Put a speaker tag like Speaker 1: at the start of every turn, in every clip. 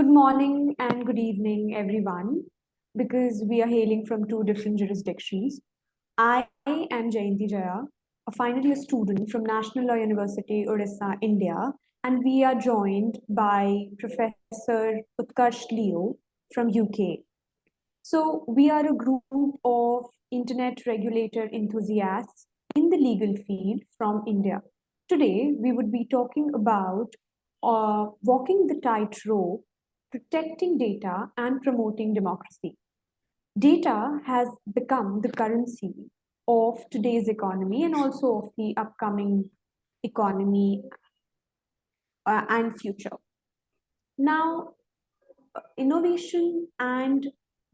Speaker 1: Good morning and good evening, everyone, because we are hailing from two different jurisdictions. I am Jayanti Jaya, a final year student from National Law University, Odisha, India, and we are joined by Professor Utkarsh Leo from UK. So we are a group of internet regulator enthusiasts in the legal field from India. Today, we would be talking about uh, walking the tightrope, protecting data and promoting democracy. Data has become the currency of today's economy and also of the upcoming economy uh, and future. Now, innovation and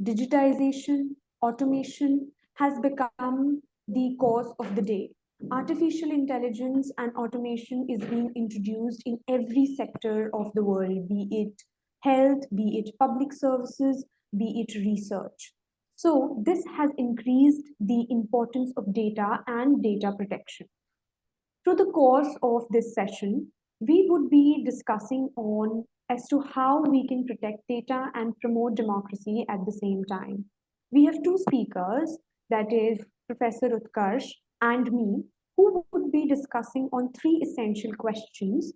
Speaker 1: digitization, automation has become the cause of the day. Artificial intelligence and automation is being introduced in every sector of the world, be it health, be it public services, be it research. So this has increased the importance of data and data protection. Through the course of this session, we would be discussing on as to how we can protect data and promote democracy at the same time. We have two speakers, that is Professor Utkarsh and me, who would be discussing on three essential questions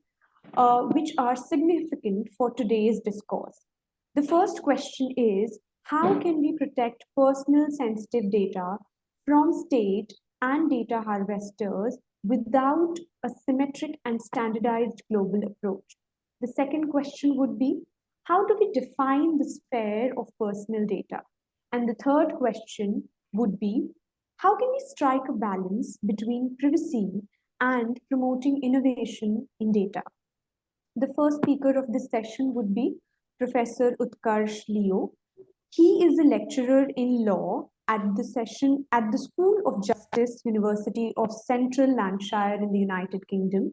Speaker 1: uh, which are significant for today's discourse. The first question is, how can we protect personal sensitive data from state and data harvesters without a symmetric and standardized global approach? The second question would be, how do we define the sphere of personal data? And the third question would be, how can we strike a balance between privacy and promoting innovation in data? The first speaker of this session would be Professor Utkarsh Leo. He is a lecturer in law at the session at the School of Justice, University of Central Lancashire in the United Kingdom.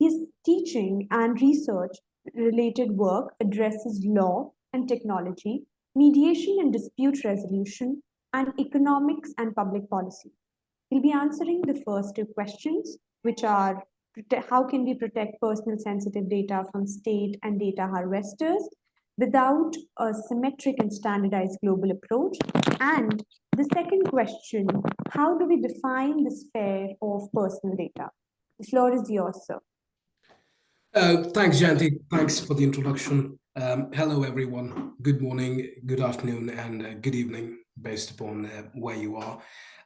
Speaker 1: His teaching and research related work addresses law and technology, mediation and dispute resolution, and economics and public policy. He'll be answering the first two questions, which are how can we protect personal sensitive data from state and data harvesters without a symmetric and standardized global approach? And the second question, how do we define the sphere of personal data? The floor is yours, sir.
Speaker 2: Uh, thanks, Janti. Thanks for the introduction. Um, hello, everyone. Good morning, good afternoon, and uh, good evening, based upon uh, where you are.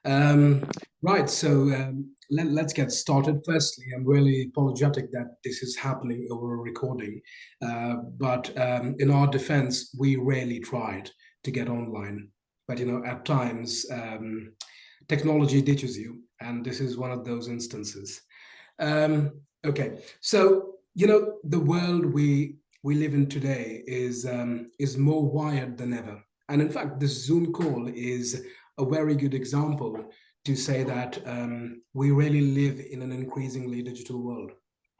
Speaker 2: Um, right, so um, let, us get started. Firstly, I'm really apologetic that this is happening over a recording, uh, but um, in our defense, we rarely tried to get online. But, you know, at times, um, technology ditches you, and this is one of those instances. Um, okay, so you know, the world we we live in today is um, is more wired than ever. And in fact, this Zoom call is a very good example to say that um, we really live in an increasingly digital world,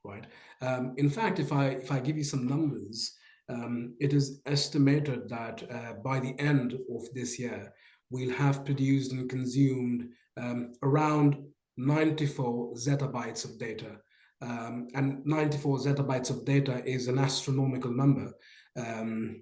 Speaker 2: right? Um, in fact, if I if I give you some numbers, um, it is estimated that uh, by the end of this year, we'll have produced and consumed um, around 94 zettabytes of data um, and 94 zettabytes of data is an astronomical number um,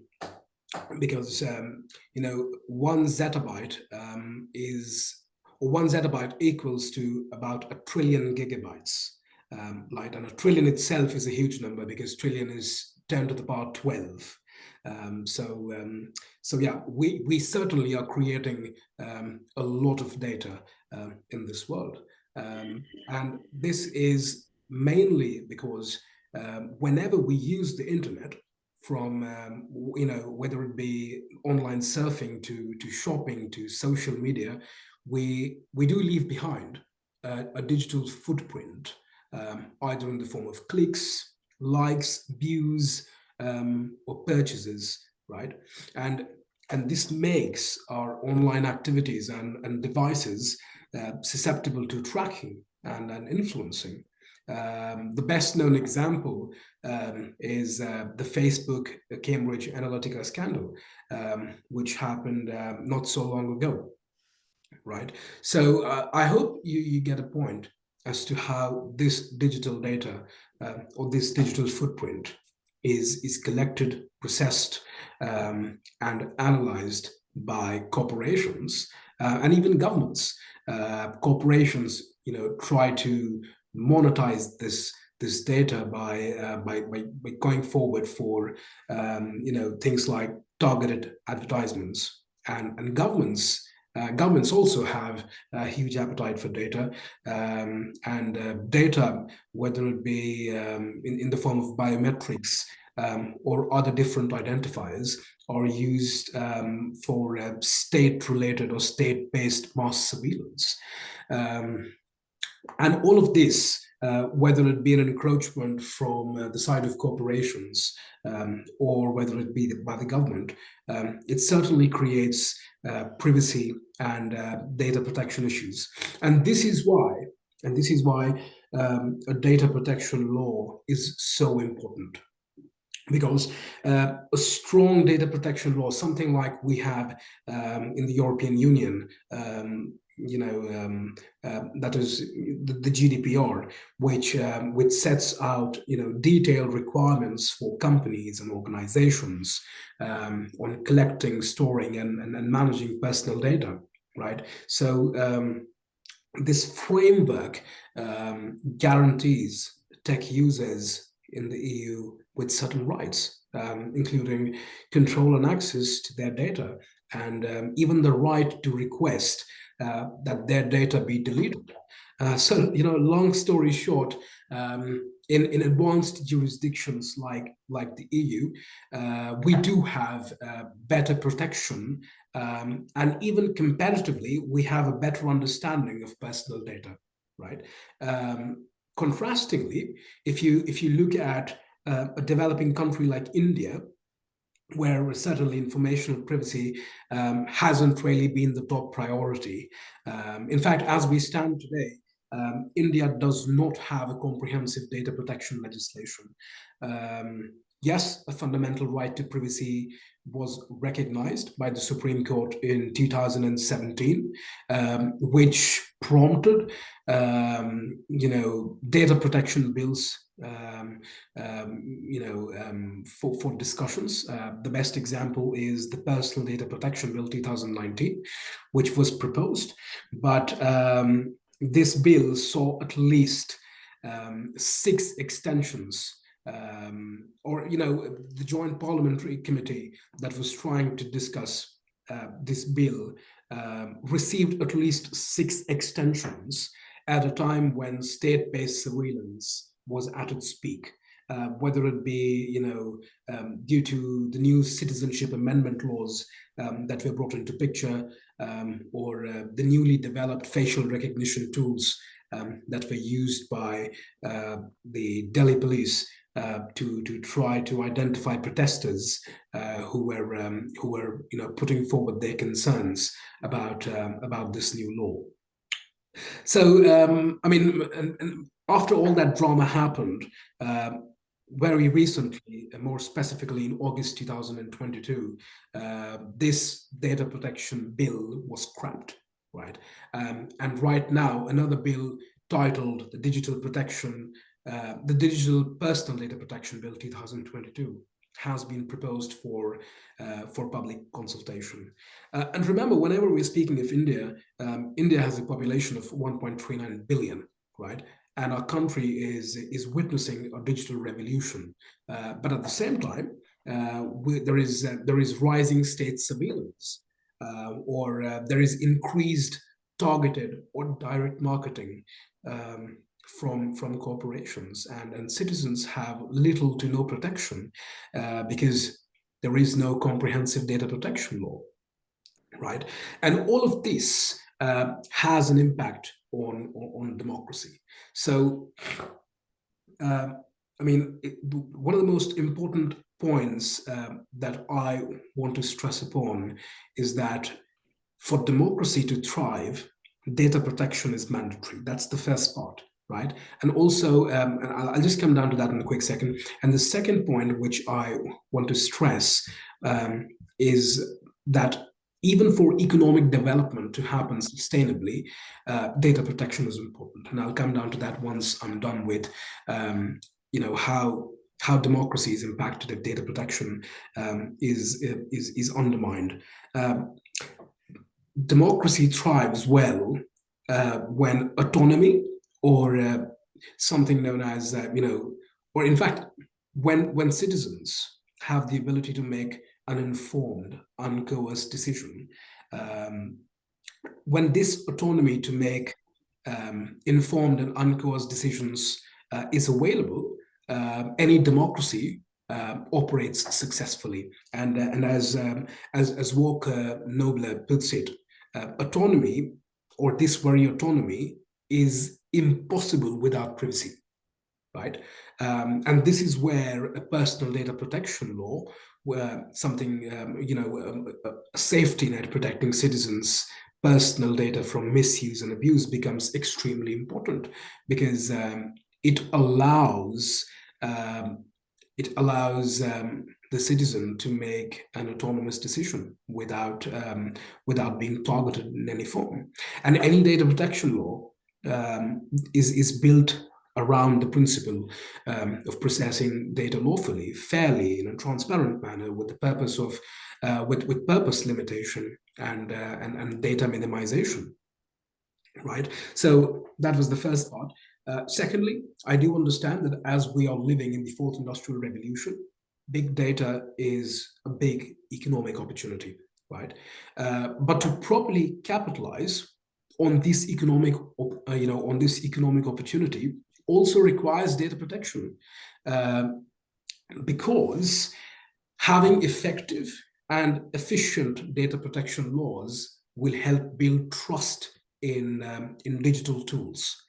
Speaker 2: because um, you know one zettabyte um, is or one zettabyte equals to about a trillion gigabytes. Um, right and a trillion itself is a huge number because trillion is 10 to the power 12 um, so so yeah we we certainly are creating a lot of data in this world. And this is mainly because um, whenever we use the internet from um, you know whether it be online surfing to to shopping to social media we we do leave behind a, digital footprint um, either in the form of clicks likes views um, or purchases right? And and this makes our online activities and, and devices uh, susceptible to tracking and, and influencing um, the best known example um, is uh, the Facebook Cambridge Analytica scandal, um, which happened uh, not so long ago, right? So uh, I hope you, you get a point as to how this digital data uh, or this digital footprint is, is collected, processed, um, and analyzed by corporations uh, and even governments. Uh, corporations, you know, try to monetize this this data by, uh, by, by, by going forward for um, you know things like targeted advertisements and and governments uh, governments also have a huge appetite for data um, and uh, data, whether it be um, in, in the form of biometrics um, or other different identifiers, are used um, for uh, state-related or state-based mass surveillance. And all of this uh, whether it be an encroachment from uh, the side of corporations um, or whether it be by the government, um, it certainly creates uh, privacy and uh, data protection issues. And this is why, and this is why um, a data protection law is so important because uh, a strong data protection law, something like we have um, in the European Union, um, you know, um, uh, that is the, the GDPR, which um, which sets out, you know, detailed requirements for companies and organizations um, on collecting, storing, and, and, and, managing personal data, right? So um, this framework um, guarantees tech users in the EU with certain rights, including control and access to their data, and even the right to request that their data be deleted. Uh, so, you know, long story short, um, in, in advanced jurisdictions like, like the EU, uh, we do have uh, better protection um, and even comparatively, we have a better understanding of personal data, right? Um, contrastingly, if you, if you look at uh, a developing country like India, where certainly information privacy um, hasn't really been the top priority. Um, in fact, as we stand today, um, India does not have a comprehensive data protection legislation. Um, yes, a fundamental right to privacy was recognized by the Supreme Court in 2017, um, which prompted, um, you know, data protection bills um, um, you know, um, for, for discussions. Uh, the best example is the Personal Data Protection Bill 2019, which was proposed, but um, this bill saw at least um, six extensions um, or, you know, the Joint Parliamentary Committee that was trying to discuss uh, this bill received at least six extensions at a time when state-based surveillance was at its peak. Uh, whether it be, you know, um, due to the new citizenship amendment laws um, that were brought into picture, um, or uh, the newly developed facial recognition tools um, that were used by uh, the Delhi police uh, to to try to identify protesters uh, who were um, who were you know putting forward their concerns about um, about this new law. So I mean, and, and after all that drama happened, uh, very recently, more specifically in August 2022, uh, this data protection bill was scrapped, right? Um, and right now, another bill titled the Digital Protection, uh, the Digital Personal Data Protection Bill 2022 has been proposed for uh, for public consultation. Uh, and remember, whenever we're speaking of India, um, India has a population of 1.39 billion, right? And our country is is witnessing a digital revolution. Uh, but at the same time, uh, we, there is uh, there is rising state surveillance, uh, or uh, there is increased targeted or direct marketing um, from from corporations, and and citizens have little to no protection uh, because there is no comprehensive data protection law, right? And all of this has an impact on, on, on democracy. So, uh, I mean, it, one of the most important points uh, that I want to stress upon is that for democracy to thrive, data protection is mandatory. That's the first part, right? And also, um, and I'll just come down to that in a quick second. And the second point, which I want to stress, um, is that even for economic development to happen sustainably, uh, data protection is important. And I'll come down to that once I'm done with, um, you know, how how democracy is impacted if data protection um, is, is, is undermined. Um, democracy thrives well uh, when autonomy or uh, something known as, uh, you know, or in fact, when, when citizens have the ability to make an informed, uncoerced decision, um, when this autonomy to make um, informed and uncoerced decisions uh, is available, uh, any democracy uh, operates successfully. And, uh, and as, um, as, as Walker Nobler puts it, uh, autonomy or this very autonomy is impossible without privacy, right? Um, and this is where a personal data protection law, something, um, you know, um, a safety net protecting citizens personal data from misuse and abuse becomes extremely important because um, it allows um, it allows um, the citizen to make an autonomous decision without um, without being targeted in any form. And any data protection law um, is is built around the principle um, of processing data lawfully, fairly, in a transparent manner, with the purpose of uh, with with purpose limitation and, uh, and and data minimization. Right. So that was the first part. Uh, secondly, I do understand that as we are living in the fourth industrial revolution, big data is a big economic opportunity, right? Uh, but to properly capitalize on this economic, uh, you know, on this economic opportunity also requires data protection uh, because having effective and efficient data protection laws will help build trust in, um, in digital tools.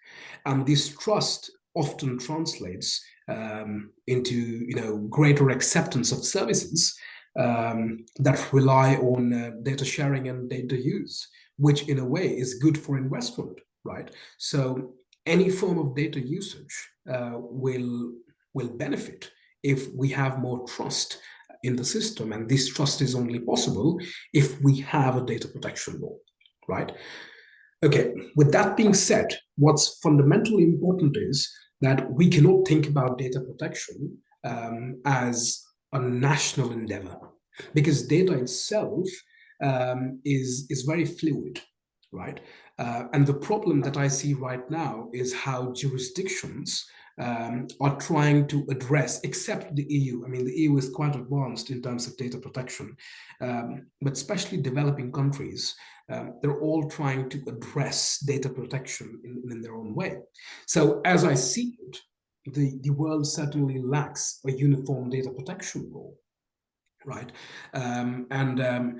Speaker 2: And this trust often translates um, into you know greater acceptance of services um, that rely on uh, data sharing and data use, which in a way is good for investment, right? So any form of data usage uh, will will benefit if we have more trust in the system, and this trust is only possible if we have a data protection law, right? Okay, with that being said, what's fundamentally important is that we cannot think about data protection um, as a national endeavor because data itself um, is, is very fluid, right? Uh, and the problem that I see right now is how jurisdictions um, are trying to address, except the EU. I mean, the EU is quite advanced in terms of data protection, um, but especially developing countries, um, they're all trying to address data protection in, in their own way. So as I see it, the, the world certainly lacks a uniform data protection law, right? Um, and um,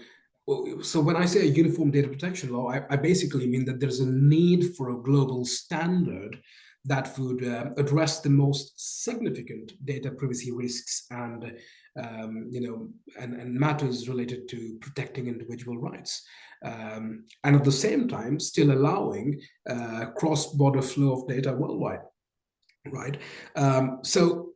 Speaker 2: so when I say a uniform data protection law, I, I, basically mean that there's a need for a global standard that would uh, address the most significant data privacy risks and um, you know and, and matters related to protecting individual rights. Um, and at the same time still allowing uh, cross-border flow of data worldwide right? Um, so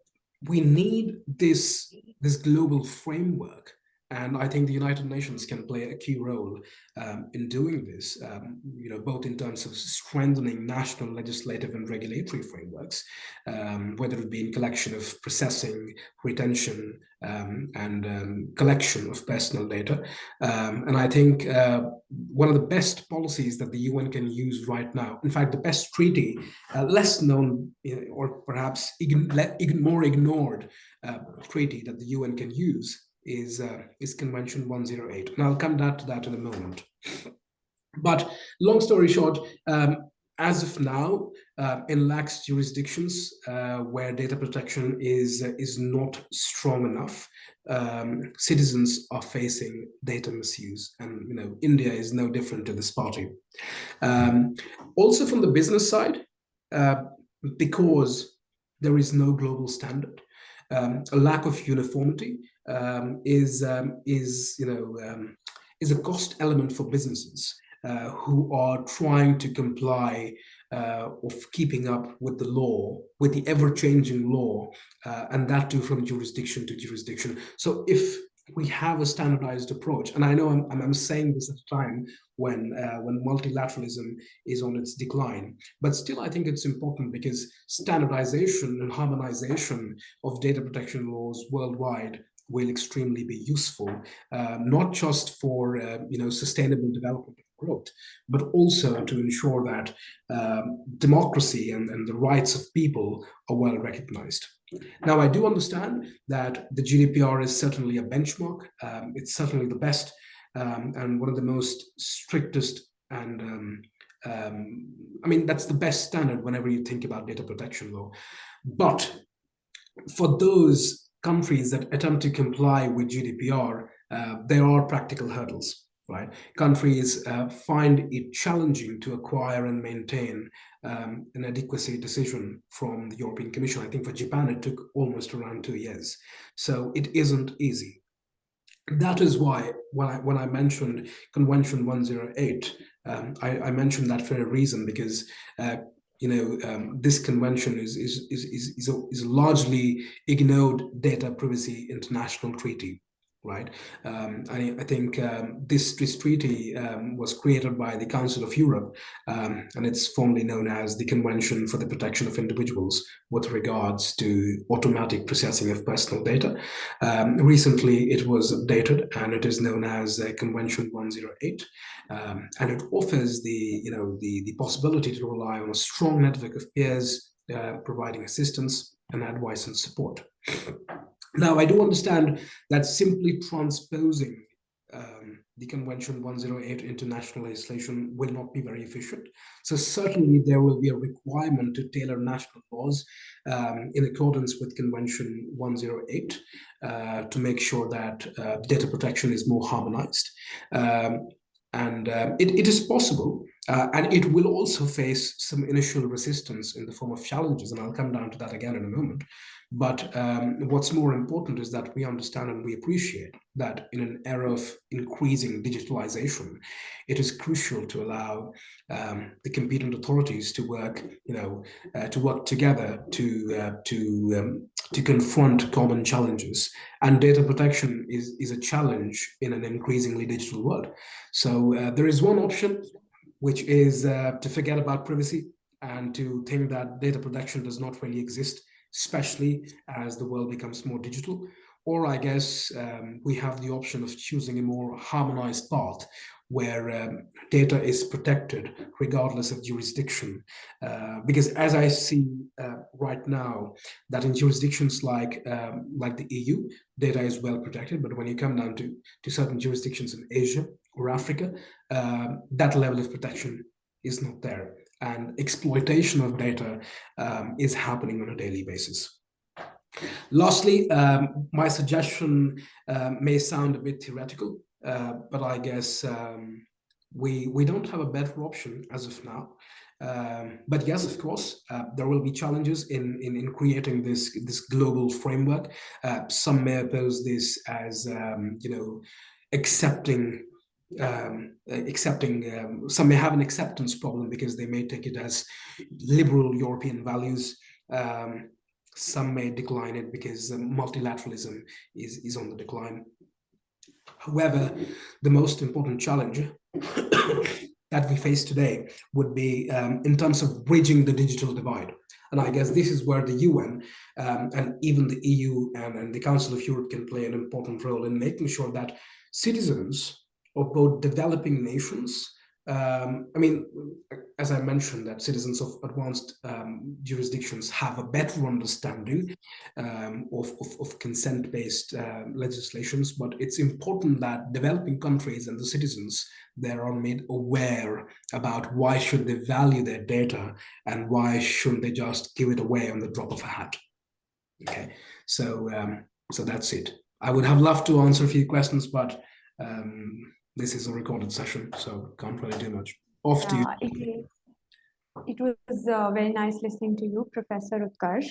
Speaker 2: we need this this global framework and I think the United Nations can play a key role um, in doing this, um, you know, both in terms of strengthening national legislative and regulatory frameworks, um, whether it be in collection of processing, retention, um, and um, collection of personal data. Um, and I think uh, one of the best policies that the UN can use right now, in fact, the best treaty, uh, less known or perhaps ign more ignored uh, treaty that the UN can use is uh, is Convention 108, and I'll come back to that in a moment. But long story short, um, as of now, uh, in lax jurisdictions uh, where data protection is is not strong enough, um, citizens are facing data misuse, and you know India is no different to this party. Um, also, from the business side, uh, because there is no global standard, um, a lack of uniformity um, is um, is you know um, is a cost element for businesses uh, who are trying to comply uh, of keeping up with the law, with the ever-changing law, uh, and that too from jurisdiction to jurisdiction. So if we have a standardized approach. And I know I'm, I'm saying this at a time when, uh, when multilateralism is on its decline. But still, I think it's important because standardization and harmonization of data protection laws worldwide will extremely be useful, uh, not just for uh, you know sustainable development and growth, but also to ensure that um, democracy and, and the rights of people are well recognized. Now, I do understand that the GDPR is certainly a benchmark. Um, it's certainly the best um, and one of the most strictest and um, um, I mean, that's the best standard whenever you think about data protection law. But for those countries that attempt to comply with GDPR, uh, there are practical hurdles right? Countries uh, find it challenging to acquire and maintain um, an adequacy decision from the European Commission. I think for Japan, it took almost around two years. So it isn't easy. That is why when I, when I mentioned Convention 108, um, I, I, mentioned that for a reason, because uh, you know, um, this convention is, is, is, is, is a largely ignored data privacy international treaty right? Um, I, I, think um, this, this treaty um, was created by the Council of Europe, um, and it's formally known as the Convention for the Protection of Individuals with regards to automatic processing of personal data. Um, recently, it was updated, and it is known as uh, Convention 108, um, and it offers the, you know, the, the possibility to rely on a strong network of peers uh, providing assistance and advice and support. Now, I do understand that simply transposing um, the Convention 108 into national legislation will not be very efficient. So certainly there will be a requirement to tailor national laws um, in accordance with Convention 108 uh, to make sure that uh, data protection is more harmonized. Um, and uh, it, it is possible, uh, and it will also face some initial resistance in the form of challenges, and I'll come down to that again in a moment. But um, what's more important is that we understand and we appreciate that in an era of increasing digitalization, it is crucial to allow um, the competent authorities to work, you know, uh, to work together to uh, to um, to confront common challenges. And data protection is is a challenge in an increasingly digital world. So uh, there is one option, which is uh, to forget about privacy and to think that data protection does not really exist especially as the world becomes more digital. Or I guess um, we have the option of choosing a more harmonized path where um, data is protected regardless of jurisdiction. Uh, because as I see uh, right now, that in jurisdictions like um, like the EU, data is well protected, but when you come down to, to certain jurisdictions in Asia or Africa, um, that level of protection is not there and exploitation of data um, is happening on a daily basis. Lastly, um, my suggestion uh, may sound a bit theoretical, uh, but I guess um, we, we don't have a better option as of now. Um, but yes, of course, uh, there will be challenges in, in, in creating this, this global framework. Uh, some may oppose this as, um, you know, accepting um, accepting, um, some may have an acceptance problem because they may take it as liberal European values. Um, some may decline it because multilateralism is, is on the decline. However, the most important challenge that we face today would be um, in terms of bridging the digital divide. And I guess this is where the UN um, and even the EU and, and the Council of Europe can play an important role in making sure that citizens of both developing nations. Um, I mean, as I mentioned, that citizens of advanced um, jurisdictions have a better understanding um, of, of, of consent-based uh, legislations, but it's important that developing countries and the citizens there are made aware about why should they value their data and why shouldn't they just give it away on the drop of a hat. Okay, so um, so that's it. I would have loved to answer a few questions, but um, this is a recorded session, so can't really do much. Off yeah, to you.
Speaker 1: It, it was uh, very nice listening to you, Professor Utkarsh.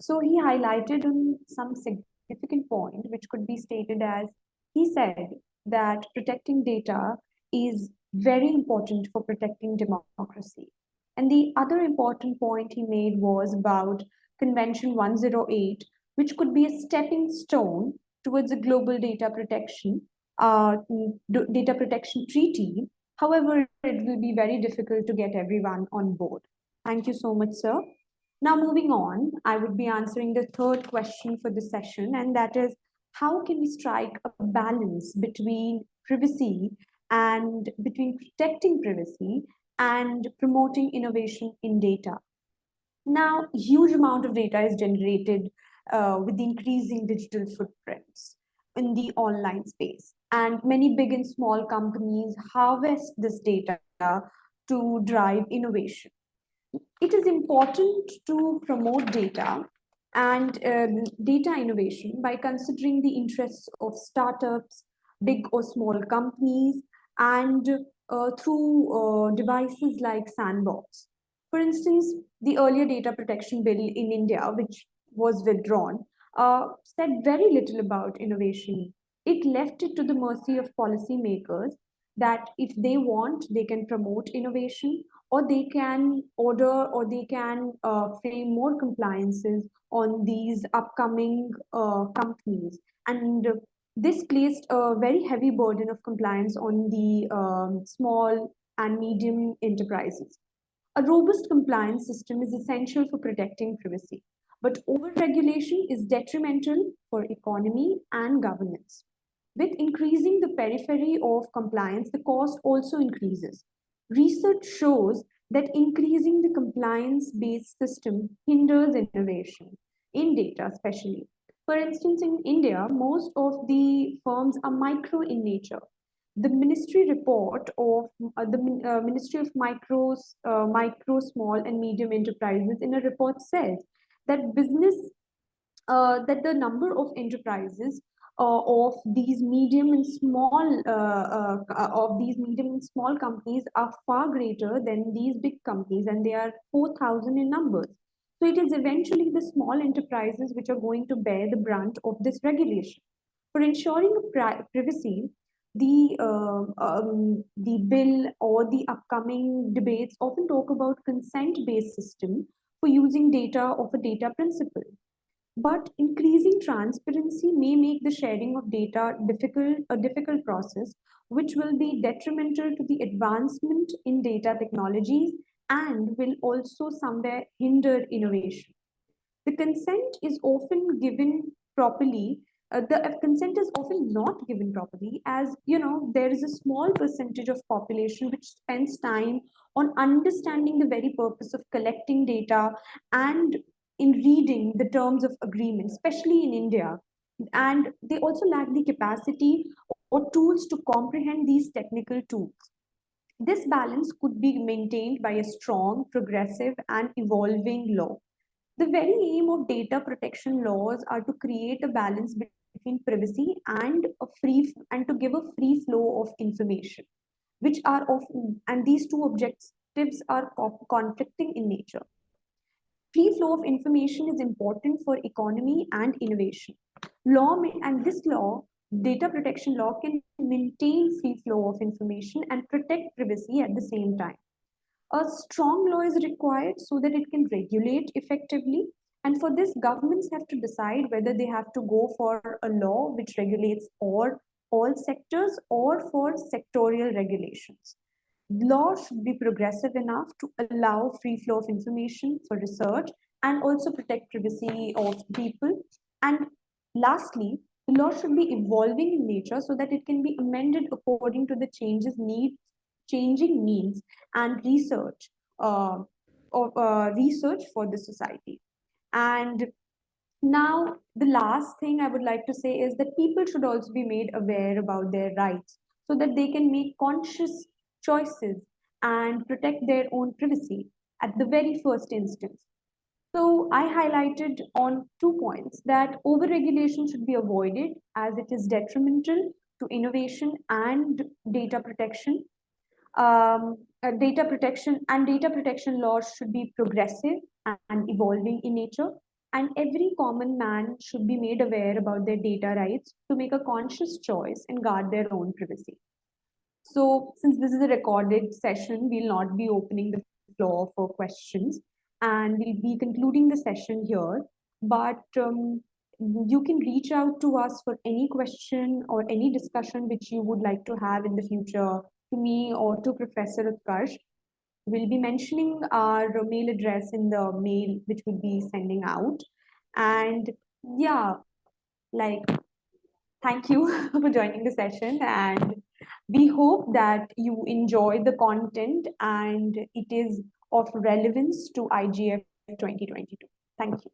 Speaker 1: So he highlighted on some significant point, which could be stated as, he said that protecting data is very important for protecting democracy. And the other important point he made was about Convention 108, which could be a stepping stone towards a global data protection, uh, data protection treaty. However, it will be very difficult to get everyone on board. Thank you so much, sir. Now, moving on, I would be answering the third question for the session, and that is, how can we strike a balance between privacy and between protecting privacy and promoting innovation in data? Now, huge amount of data is generated uh, with the increasing digital footprints in the online space. And many big and small companies harvest this data to drive innovation. It is important to promote data and um, data innovation by considering the interests of startups, big or small companies, and uh, through uh, devices like Sandbox. For instance, the earlier data protection bill in India, which was withdrawn, uh, said very little about innovation. It left it to the mercy of policymakers that if they want, they can promote innovation or they can order or they can uh, frame more compliances on these upcoming uh, companies. And this placed a very heavy burden of compliance on the um, small and medium enterprises. A robust compliance system is essential for protecting privacy, but over-regulation is detrimental for economy and governance. With increasing the periphery of compliance, the cost also increases. Research shows that increasing the compliance-based system hinders innovation, in data especially. For instance, in India, most of the firms are micro in nature. The ministry report of uh, the uh, Ministry of Micros, uh, Micro, Small and Medium Enterprises in a report says that business, uh, that the number of enterprises uh, of these medium and small uh, uh, of these medium and small companies are far greater than these big companies and they are 4000 in numbers. So it is eventually the small enterprises which are going to bear the brunt of this regulation. For ensuring privacy the uh, um, the bill or the upcoming debates often talk about consent based system for using data of a data principal but increasing transparency may make the sharing of data difficult, a difficult process, which will be detrimental to the advancement in data technologies and will also somewhere hinder innovation. The consent is often given properly uh, the uh, consent is often not given properly as you know there is a small percentage of population which spends time on understanding the very purpose of collecting data and in reading the terms of agreement, especially in India. And they also lack the capacity or tools to comprehend these technical tools. This balance could be maintained by a strong, progressive, and evolving law. The very aim of data protection laws are to create a balance between privacy and a free and to give a free flow of information, which are often and these two objectives are conflicting in nature. Free flow of information is important for economy and innovation. Law and this law, data protection law can maintain free flow of information and protect privacy at the same time. A strong law is required so that it can regulate effectively. And for this, governments have to decide whether they have to go for a law which regulates all, all sectors or for sectorial regulations law should be progressive enough to allow free flow of information for research and also protect privacy of people. And lastly, the law should be evolving in nature so that it can be amended according to the changes need, changing needs and research uh, of uh, research for the society. And now the last thing I would like to say is that people should also be made aware about their rights so that they can make conscious choices and protect their own privacy at the very first instance. So I highlighted on two points that overregulation should be avoided as it is detrimental to innovation and data protection. Um, uh, data protection and data protection laws should be progressive and evolving in nature. And every common man should be made aware about their data rights to make a conscious choice and guard their own privacy. So since this is a recorded session, we'll not be opening the floor for questions and we'll be concluding the session here. But um, you can reach out to us for any question or any discussion which you would like to have in the future to me or to Professor Utkarsh. We'll be mentioning our mail address in the mail which we'll be sending out. And yeah, like, thank you for joining the session. And we hope that you enjoy the content and it is of relevance to IGF 2022. Thank you.